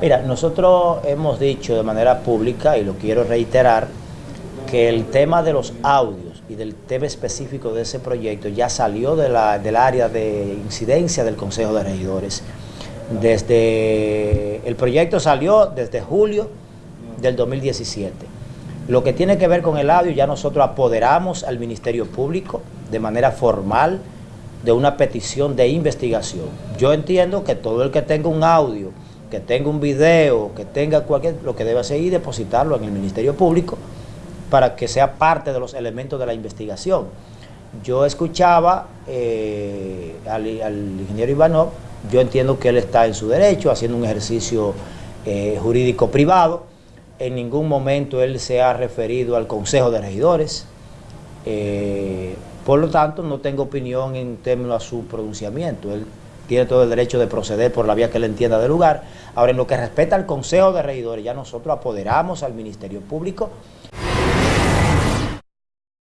Mira, nosotros hemos dicho de manera pública, y lo quiero reiterar, que el tema de los audios y del tema específico de ese proyecto ya salió del área de incidencia del Consejo de Regidores. Desde, el proyecto salió desde julio del 2017. Lo que tiene que ver con el audio, ya nosotros apoderamos al Ministerio Público de manera formal de una petición de investigación. Yo entiendo que todo el que tenga un audio, que tenga un video, que tenga cualquier, lo que debe hacer es depositarlo en el Ministerio Público para que sea parte de los elementos de la investigación. Yo escuchaba eh, al, ingeniero Ivanov, yo entiendo que él está en su derecho, haciendo un ejercicio eh, jurídico privado, en ningún momento él se ha referido al Consejo de Regidores, eh, por lo tanto no tengo opinión en términos a su pronunciamiento, tiene todo el derecho de proceder por la vía que él entienda del lugar. Ahora, en lo que respecta al Consejo de Regidores, ya nosotros apoderamos al Ministerio Público